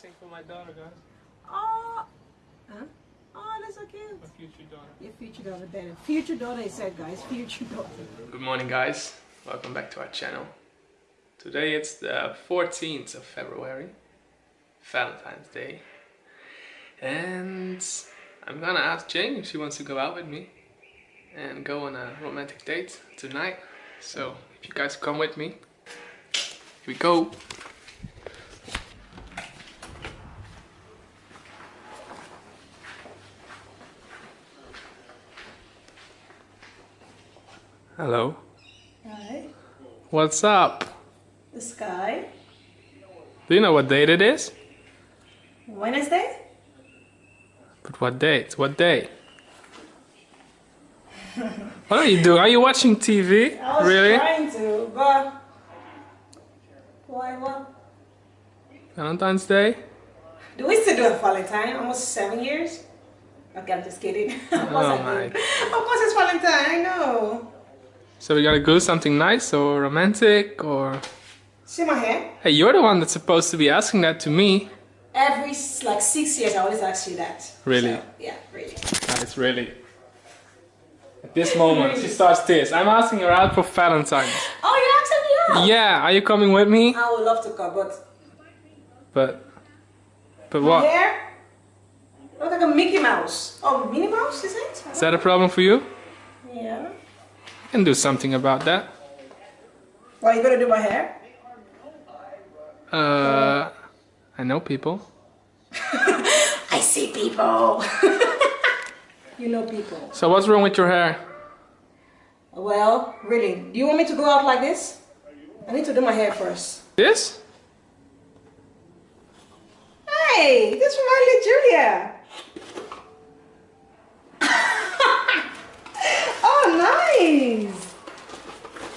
sing for my daughter, guys. Oh, huh? Oh, that's so cute. My future daughter. Your future daughter, better. Future daughter, it said, guys. Future daughter. Good morning, guys. Welcome back to our channel. Today it's the 14th of February, Valentine's Day. And I'm gonna ask Jane if she wants to go out with me and go on a romantic date tonight. So, if you guys come with me, here we go. Hello. Hi. What's up? The sky. Do you know what date it is? Wednesday? But what date? What day? what are you doing? Are you watching TV? I was really? trying to, but... Why, what? Valentine's Day? Do we still do a Valentine? Almost seven years? Okay, I'm just kidding. of course Oh my. Of course it's Valentine, I know. So we gotta go something nice or romantic or... See my hair? Hey, you're the one that's supposed to be asking that to me. Every like six years, I always ask you that. Really? So, yeah, really. Guys, really. At this moment, she starts this. I'm asking her out for Valentine's. Oh, you accept me out? Yeah, are you coming with me? I would love to come, but But... But my what? hair look like a Mickey Mouse. Oh, Minnie Mouse, is it? Is that a problem for you? Yeah. Can do something about that. Why you gonna do my hair? Uh... I know people. I see people. you know people. So what's wrong with your hair? Well, really, do you want me to go out like this? I need to do my hair first. This? Hey, this reminds me of Julia. Nice.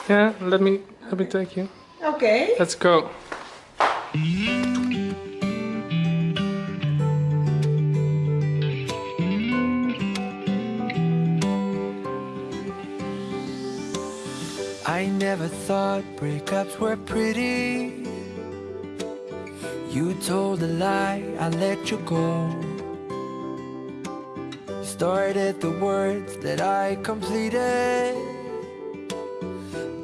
Yeah, let me let me take you. Okay. Let's go. I never thought breakups were pretty. You told a lie, I let you go. Started the words that I completed,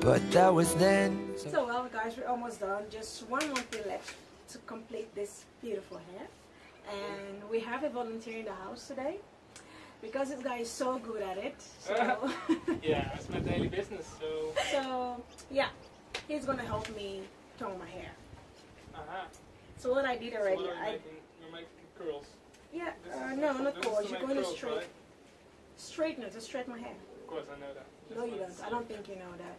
but that was then. So well guys, we're almost done. Just one more thing left to complete this beautiful hair. And we have a volunteer in the house today. Because this guy is so good at it. So, Yeah, it's my daily business, so... so yeah, he's gonna help me tone my hair. Aha. So what I did So already, what are you I making? You're making curls. Yeah, uh, no, not is to You're going to straight, right? straightener to straighten my hair. Of course, I know that. No, you don't. I don't think you know that.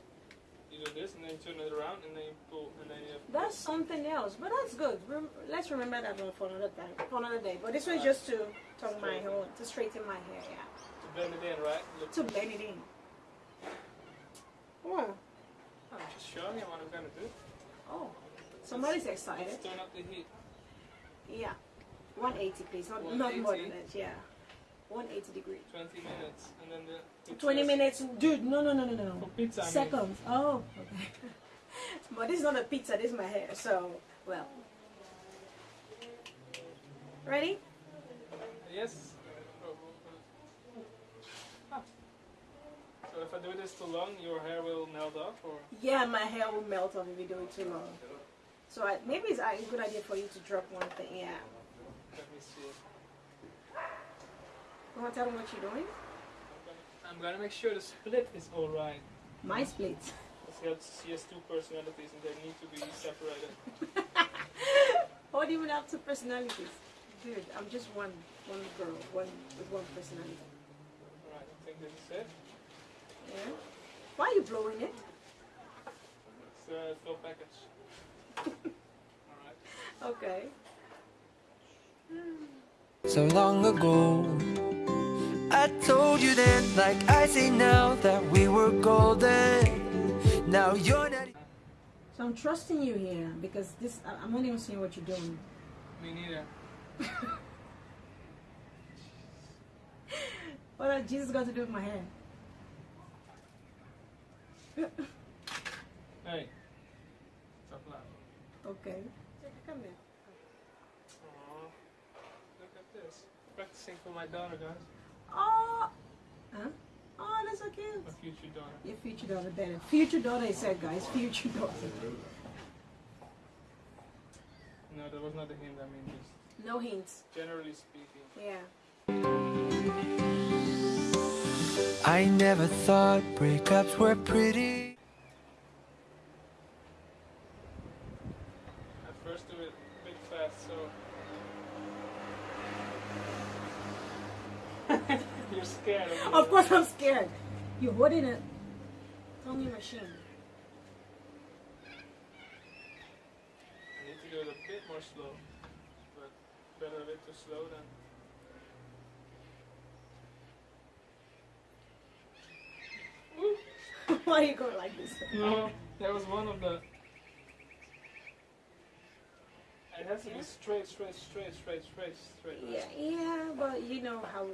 You do this, and then you turn it around, and then you pull, and then you... That's something else, but that's good. Rem- let's remember that one for another time, for another day. But this was just to tone my hair, to straighten my hair, yeah. To bend it in, right? Look, To bend it in. Wow. I'm just showing you what I'm gonna do. Oh, somebody's excited. Let's turn up the heat. Yeah. 180, please. Not, not more than that, yeah. 180 degrees. 20 minutes, and then the... 20 minutes, dude. No, no, no, no, no. For pizza, I mean. Seconds. Oh, okay. but this is not a pizza. This is my hair. So, well. Ready? Yes? Ah. So if I do this too long, your hair will melt off, or... Yeah, my hair will melt off if you do it too long. So I, maybe it's a good idea for you to drop one thing. Yeah. Me see. You want to tell them what you're doing? I'm gonna make sure the split is alright. My split. She has, she has two personalities and they need to be separated. What do you have two personalities? Dude, I'm just one, one girl, one with one personality. Alright, I think this is it. Yeah. Why are you blowing it? It's the full package. Alright. Okay. So long ago, I told you then, like I say now, that we were golden. Now you're not. So I'm trusting you here because this I- I'm not even seeing what you're doing. Me neither. What has Jesus got to do with my hair? Hey. Stop laughing. Okay. Come here. Practicing for my daughter, guys. Oh, huh? Oh, that's so cute. My future daughter. Your future daughter better. Future daughter, I said, guys. Future daughter. No, that was not a hint. I mean, just No hints. generally speaking. Yeah. I never thought breakups were pretty. At first, do it a bit fast, so. You're scared. Of, me. Of course, I'm scared. You're holding it. a tummy machine. I need to go a bit more slow, but better a bit too slow than. Why are you going like this? No, that was one of the. It has to be straight, straight, straight, straight, straight, straight. Yeah, yeah, but you know how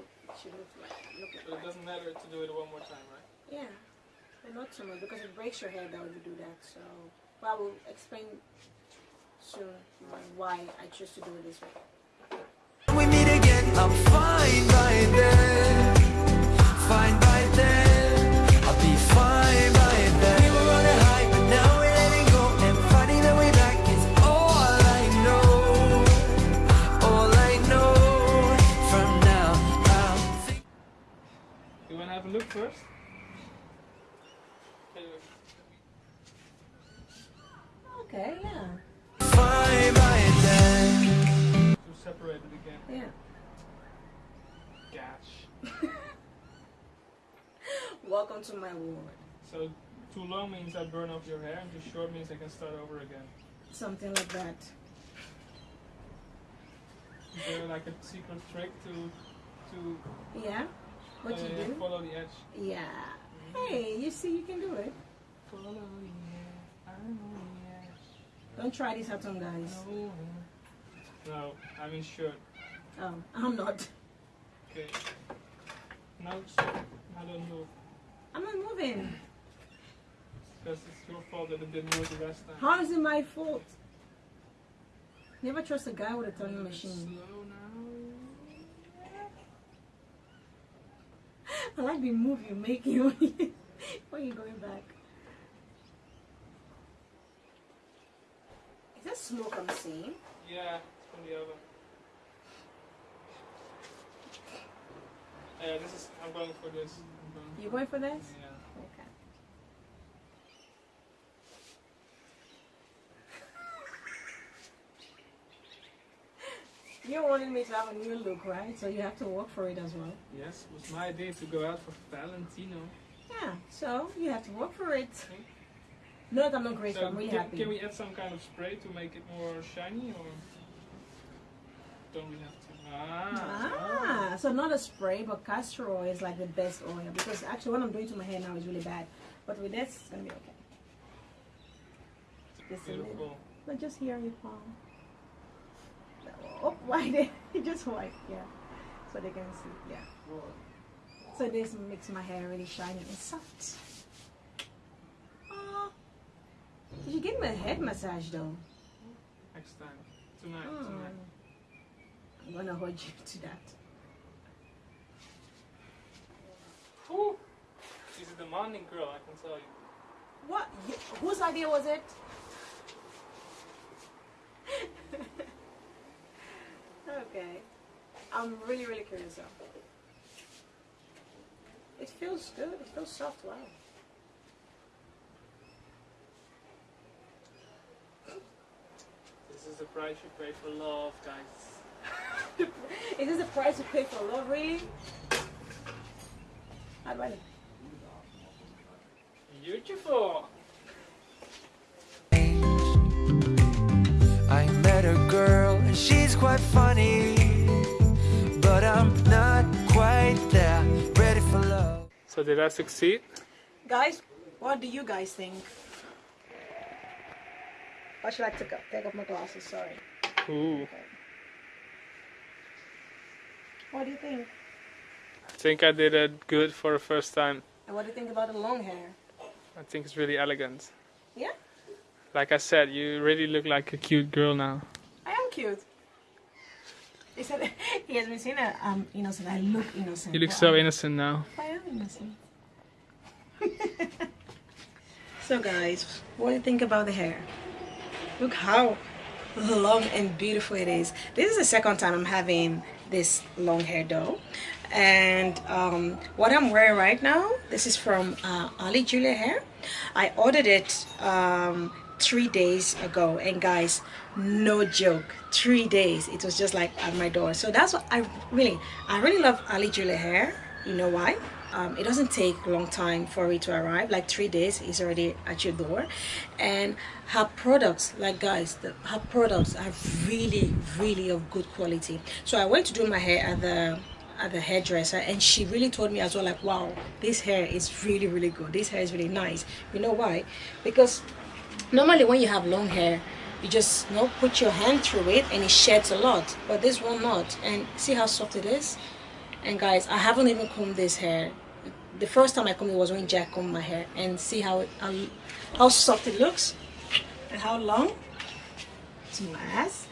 should look like. Look But it doesn't matter to do it one more time, right? Yeah, but not too much because it breaks your hair though if you do that. So, but I will explain soon why I choose to do it this way. We meet again, I'm fine my world. So too long means I burn off your hair, and too short means I can start over again. Something like that. Is there like a secret trick to to Yeah. What you uh, do? follow the edge? Yeah. Hey, you see, you can do it. Follow the edge. I know the edge. Don't try this at home, guys. No. No, I mean shirt. Oh, I'm not. Okay. No, stop. I don't move. I'm not moving. Because it's your fault that it didn't move the last time. How is it my fault? Never trust a guy with a turning machine. Slow now. I like the move you're making when you- when you're going back. Is that smoke I'm seeing? Yeah, it's from the oven. Yeah, this is. I'm going for this. I'm You going for this? Yeah. Okay. You wanted me to have a new look, right? So you have to work for it as well. Yes, it was my idea to go out for Valentino. Yeah, so you have to work for it. No, I'm not grateful. So I'm really can, happy. can we add some kind of spray to make it more shiny, or don't we have to? Ah. Ah, so not a spray, but castor oil is like the best oil because actually what I'm doing to my hair now is really bad. But with this, it's gonna be okay. Little. Beautiful. But just here you palm. Oh, why they just white, yeah. So they can see, yeah. So this makes my hair really shiny and soft. Oh, did you give me a head massage though? Next time. Tonight. Hmm. Tonight. I'm gonna hold you to that. Whew. She's a demanding girl, I can tell you. What? You, whose idea was it? okay. I'm really, really curious though. It feels good. It feels soft. Wow. This is the price you pay for love, guys. Is this the price you pay for love, really? Ah, I'd rather. Beautiful. I met a girl and she's quite funny, but I'm not quite there, ready for love. So did I succeed? Guys, what do you guys think? Or should I take, up, take off my glasses? Sorry. Ooh. What do you think? I think I did it good for the first time. And what do you think about the long hair? I think it's really elegant. Yeah? Like I said, you really look like a cute girl now. I am cute. He said he has been saying that I'm um, innocent. I look innocent. You look so I'm- innocent now. I am innocent. so guys, what do you think about the hair? Look how long and beautiful it is. This is the second time I'm having this long hair though. And um, what I'm wearing right now, this is from uh, Ali Julia Hair. I ordered it um, three days ago and guys, no joke, three days. It was just like at my door. So that's what I really, I really love Ali Julia Hair. You know why? Um, it doesn't take long time for it to arrive. Like three days is already at your door. And her products like guys the, her products are really really of good quality. So i went to do my hair at the at the hairdresser and she really told me as well like wow this hair is really really good. This hair is really nice. You know why? Because normally when you have long hair you just you know put your hand through it and it sheds a lot but this one not. And see how soft it is? And guys i haven't even combed this hair the first time i combed it was when jack combed my hair and see how it, how, how soft it looks and how long. It's nice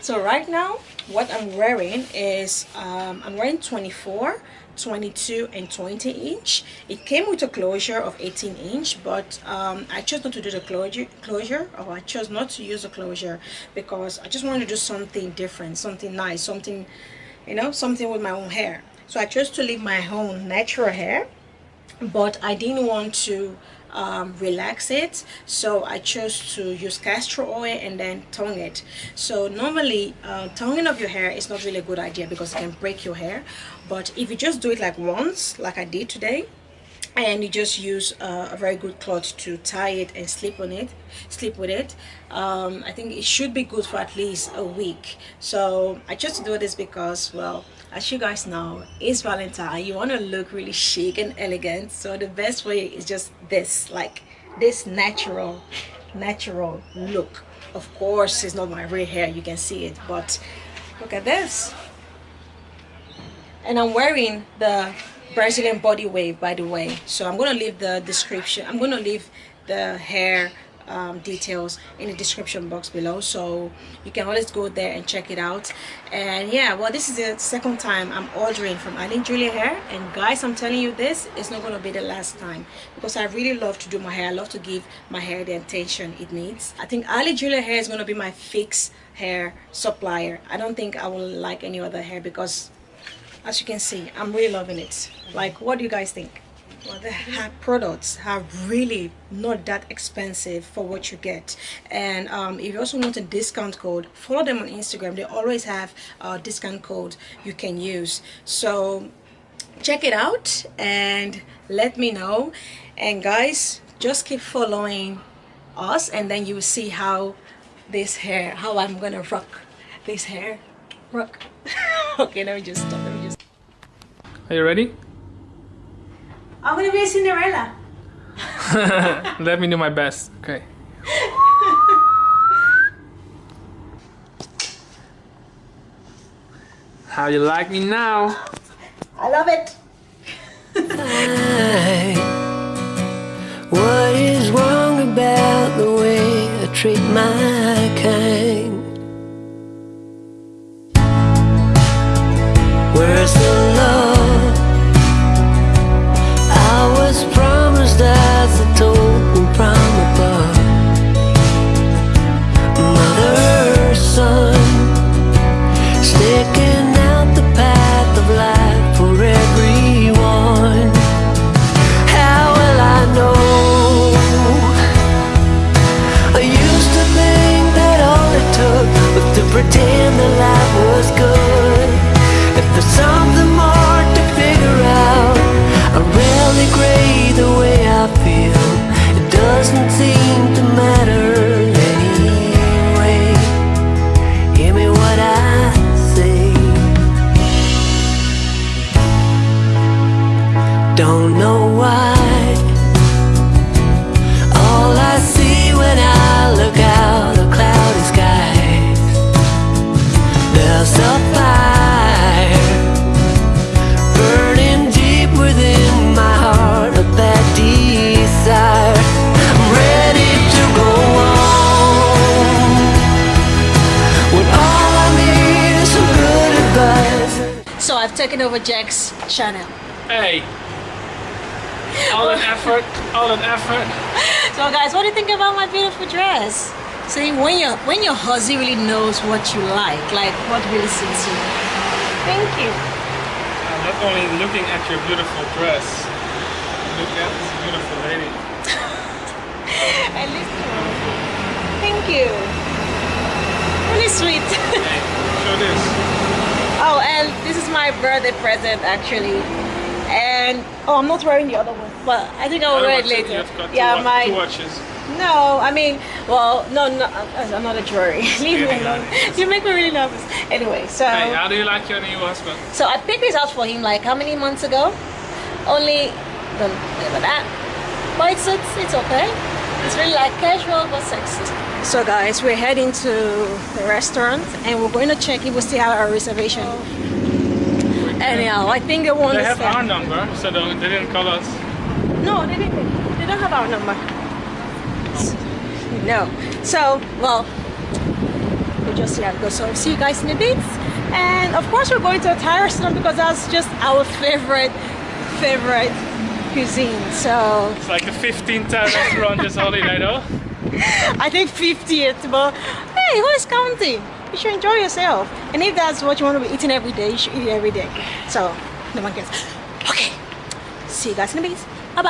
so right now what i'm wearing is um, i'm wearing 24 22 and 20 inch. It came with a closure of 18 inch but um, i chose not to do the closure closure or i chose not to use the closure because i just wanted to do something different something nice something you know something with my own hair so i chose to leave my own natural hair but I didn't want to um, relax it. So I chose to use castor oil and then tongue it. So normally uh, tonguing of your hair is not really a good idea because it can break your hair. But if you just do it like once like I did today and you just use uh, a very good cloth to tie it and sleep on it sleep with it um, I think it should be good for at least a week. So I just do this because well as you guys know it's Valentine. You want to look really chic and elegant. So the best way is just this like this natural natural look. Of course it's not my real hair you can see it but look at this. And I'm wearing the Brazilian body wave by the way. So I'm gonna leave the description I'm gonna leave the hair um, details in the description box below. So you can always go there and check it out. And yeah well this is the second time I'm ordering from Ali Julia hair. And guys I'm telling you this is not gonna be the last time because I really love to do my hair. I love to give my hair the attention it needs. I think Ali Julia hair is gonna be my fixed hair supplier. I don't think I will like any other hair because as you can see i'm really loving it. Like what do you guys think well the products are really not that expensive for what you get. And um, if you also want a discount code follow them on instagram. They always have a discount code you can use. So check it out and let me know. And guys just keep following us and then you will see how this hair how i'm gonna rock this hair. Rock. Okay let me just stop let me just Are you ready? I'm gonna be a cinderella Let me do my best. Okay. How you like me now? i love it What is wrong about the way I treat my taking over Jack's channel. Hey! All an effort, all an effort. So guys, what do you think about my beautiful dress? See, when your when your husband really knows what you like, like what really suits you. Thank you. I'm not only looking at your beautiful dress, look at this beautiful lady. At least Thank you. Really sweet. Show this. Oh, and this is my birthday present actually. And oh, I'm not wearing the other one, but I think I'll wear it later. Yeah, two, my watches. No, I mean, well, no, no, I'm not a jewelry. Leave me alone. You make me really nervous. Anyway, so Hey, how do you like your new husband? so I picked this out for him like how many months ago? Only don't remember that, but it's it's, it's okay. It's really like casual but sexy. So guys, we're heading to the restaurant and we're going to check if we still have our reservation. Anyhow, I think they want They have our number, so they didn't call us. No, they didn't. They don't have our number. No. So, well, we'll just see how it goes. So, see you guys in a bit. And of course, we're going to a Thai restaurant because that's just our favorite, favorite cuisine. So, It's like the 15th Thai restaurant this holiday though. I think 50th, but hey, who is counting? You should enjoy yourself. And if that's what you want to be eating every day, you should eat it every day. So, no one cares. Okay. See you guys in a bit. Bye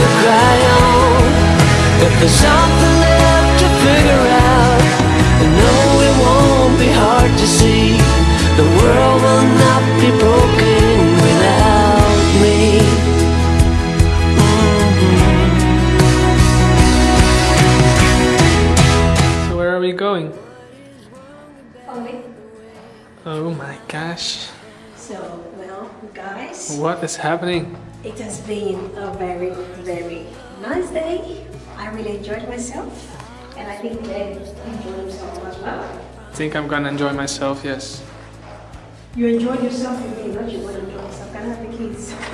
to cry on. If there's something left to figure out, I know it won't be hard to see. The world will not be broken without me. So where are we going? Oh my gosh. So, well, guys, What is happening? it has been a very, very nice day. I really enjoyed myself, and I think they enjoyed themselves as well. I think I'm gonna enjoy myself, yes. You enjoyed yourself with me, not you want to enjoy yourself. Can I have the keys?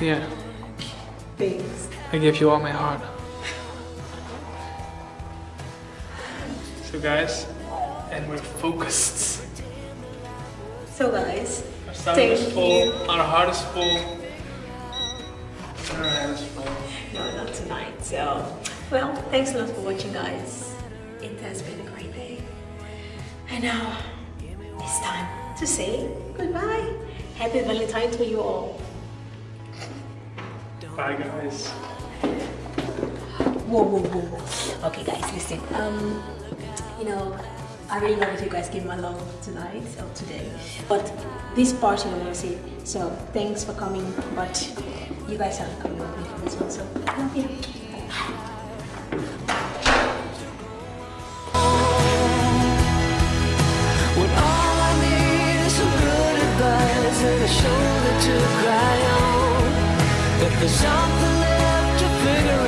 Yeah, Thanks. I give you all my heart. So guys, and we're focused. So, guys, Our stomach is full, you. our heart is full. Our head is full. no, not tonight. So, well, thanks a lot for watching, guys. It has been a great day. And now it's time to say goodbye. Happy Valentine to you all. Bye guys. Whoa, whoa, whoa, whoa. Okay, guys, listen. Um, you know, I really love that you guys came along tonight or today. But this part you want to see. So thanks for coming. But you guys have come with me for this one. So love you. I and a shoulder to cry on. There's something left to figure